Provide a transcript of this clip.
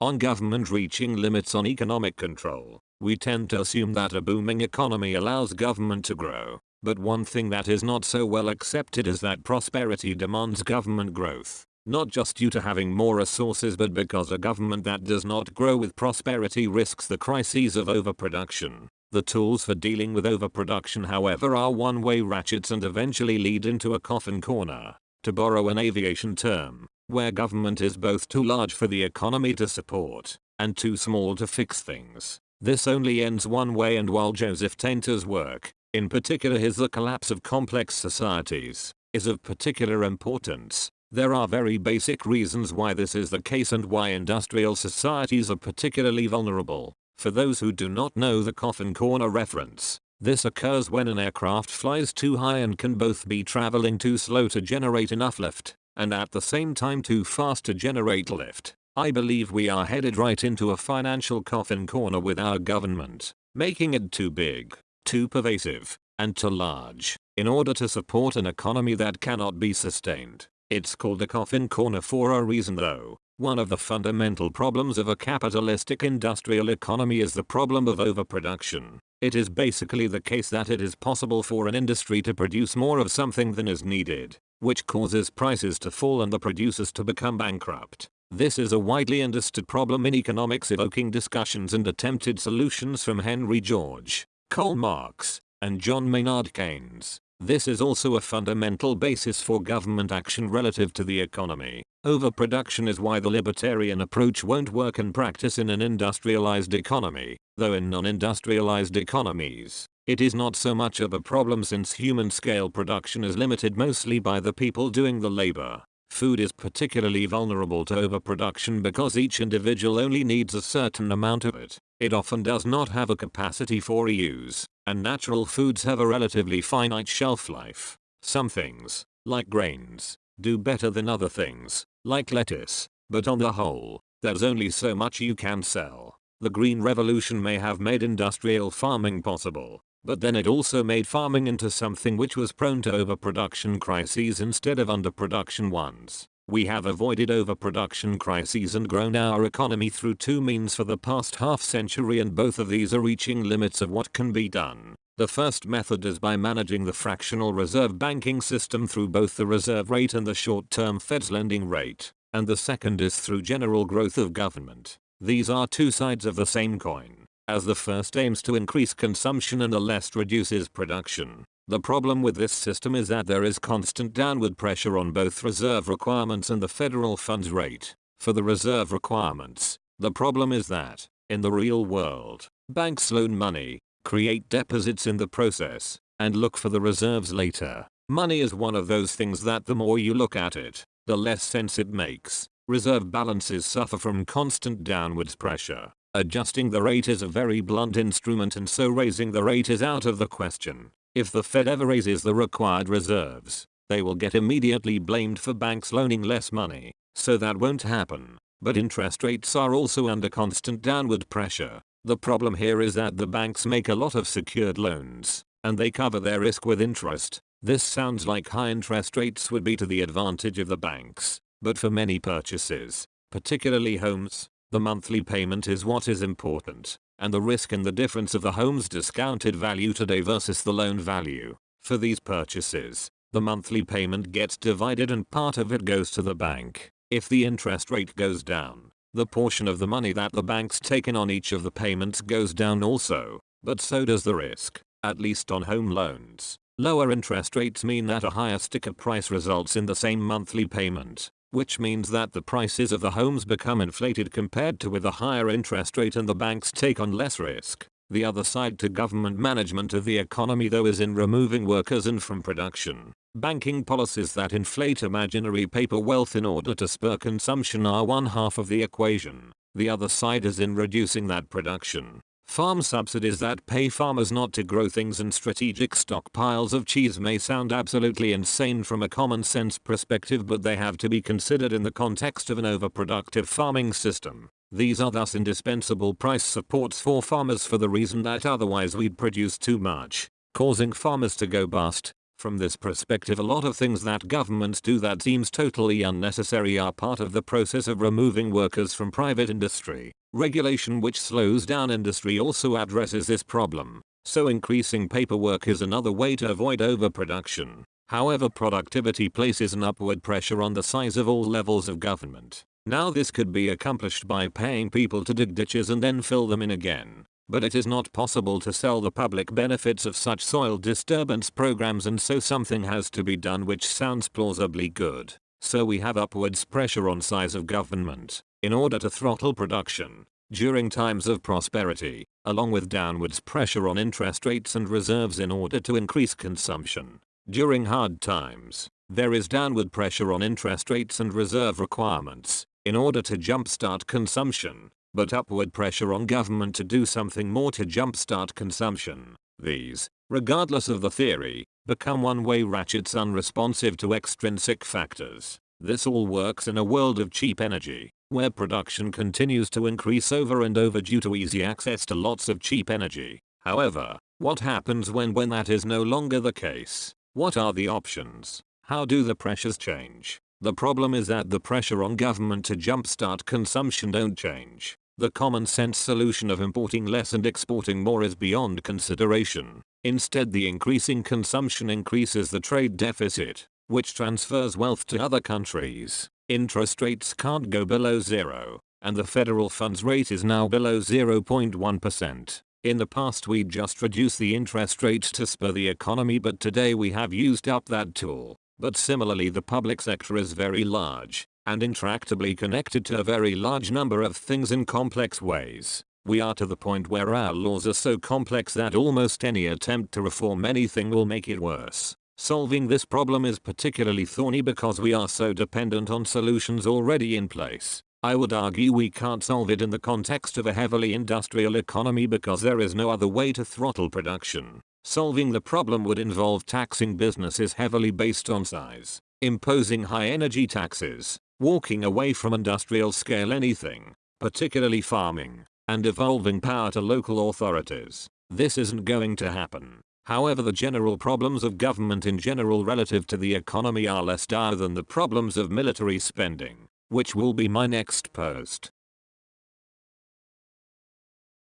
On government reaching limits on economic control, we tend to assume that a booming economy allows government to grow. But one thing that is not so well accepted is that prosperity demands government growth. Not just due to having more resources but because a government that does not grow with prosperity risks the crises of overproduction. The tools for dealing with overproduction however are one-way ratchets and eventually lead into a coffin corner, to borrow an aviation term, where government is both too large for the economy to support, and too small to fix things. This only ends one way and while Joseph Tainter's work, in particular his The Collapse of Complex Societies, is of particular importance, there are very basic reasons why this is the case and why industrial societies are particularly vulnerable. For those who do not know the coffin corner reference, this occurs when an aircraft flies too high and can both be traveling too slow to generate enough lift, and at the same time too fast to generate lift. I believe we are headed right into a financial coffin corner with our government, making it too big, too pervasive, and too large, in order to support an economy that cannot be sustained. It's called a coffin corner for a reason though. One of the fundamental problems of a capitalistic industrial economy is the problem of overproduction. It is basically the case that it is possible for an industry to produce more of something than is needed, which causes prices to fall and the producers to become bankrupt. This is a widely understood problem in economics evoking discussions and attempted solutions from Henry George, Karl Marx, and John Maynard Keynes. This is also a fundamental basis for government action relative to the economy. Overproduction is why the libertarian approach won't work in practice in an industrialized economy, though in non-industrialized economies, it is not so much of a problem since human scale production is limited mostly by the people doing the labor. Food is particularly vulnerable to overproduction because each individual only needs a certain amount of it. It often does not have a capacity for reuse, and natural foods have a relatively finite shelf life. Some things, like grains, do better than other things, like lettuce, but on the whole, there's only so much you can sell. The green revolution may have made industrial farming possible, but then it also made farming into something which was prone to overproduction crises instead of underproduction ones. We have avoided overproduction crises and grown our economy through two means for the past half century and both of these are reaching limits of what can be done. The first method is by managing the fractional reserve banking system through both the reserve rate and the short-term Fed's lending rate, and the second is through general growth of government. These are two sides of the same coin, as the first aims to increase consumption and the last reduces production. The problem with this system is that there is constant downward pressure on both reserve requirements and the federal funds rate. For the reserve requirements, the problem is that, in the real world, banks loan money, create deposits in the process, and look for the reserves later. Money is one of those things that the more you look at it, the less sense it makes. Reserve balances suffer from constant downwards pressure. Adjusting the rate is a very blunt instrument and so raising the rate is out of the question. If the Fed ever raises the required reserves, they will get immediately blamed for banks loaning less money, so that won't happen. But interest rates are also under constant downward pressure. The problem here is that the banks make a lot of secured loans, and they cover their risk with interest. This sounds like high interest rates would be to the advantage of the banks, but for many purchases, particularly homes, the monthly payment is what is important and the risk in the difference of the home's discounted value today versus the loan value. For these purchases, the monthly payment gets divided and part of it goes to the bank. If the interest rate goes down, the portion of the money that the bank's taken on each of the payments goes down also, but so does the risk, at least on home loans. Lower interest rates mean that a higher sticker price results in the same monthly payment, which means that the prices of the homes become inflated compared to with a higher interest rate and the banks take on less risk. The other side to government management of the economy though is in removing workers and from production. Banking policies that inflate imaginary paper wealth in order to spur consumption are one half of the equation. The other side is in reducing that production. Farm subsidies that pay farmers not to grow things and strategic stockpiles of cheese may sound absolutely insane from a common sense perspective but they have to be considered in the context of an overproductive farming system. These are thus indispensable price supports for farmers for the reason that otherwise we'd produce too much, causing farmers to go bust. From this perspective a lot of things that governments do that seems totally unnecessary are part of the process of removing workers from private industry. Regulation which slows down industry also addresses this problem. So increasing paperwork is another way to avoid overproduction. However productivity places an upward pressure on the size of all levels of government. Now this could be accomplished by paying people to dig ditches and then fill them in again. But it is not possible to sell the public benefits of such soil disturbance programs and so something has to be done which sounds plausibly good. So we have upwards pressure on size of government in order to throttle production during times of prosperity, along with downwards pressure on interest rates and reserves in order to increase consumption. During hard times, there is downward pressure on interest rates and reserve requirements in order to jumpstart consumption but upward pressure on government to do something more to jumpstart consumption. These, regardless of the theory, become one-way ratchets unresponsive to extrinsic factors. This all works in a world of cheap energy, where production continues to increase over and over due to easy access to lots of cheap energy. However, what happens when when that is no longer the case? What are the options? How do the pressures change? The problem is that the pressure on government to jumpstart consumption don't change. The common sense solution of importing less and exporting more is beyond consideration. Instead the increasing consumption increases the trade deficit, which transfers wealth to other countries. Interest rates can't go below zero, and the federal funds rate is now below 0.1%. In the past we just reduced the interest rate to spur the economy but today we have used up that tool. But similarly the public sector is very large and intractably connected to a very large number of things in complex ways. We are to the point where our laws are so complex that almost any attempt to reform anything will make it worse. Solving this problem is particularly thorny because we are so dependent on solutions already in place. I would argue we can't solve it in the context of a heavily industrial economy because there is no other way to throttle production. Solving the problem would involve taxing businesses heavily based on size, imposing high energy taxes, walking away from industrial scale anything, particularly farming, and devolving power to local authorities. This isn't going to happen. However the general problems of government in general relative to the economy are less dire than the problems of military spending, which will be my next post.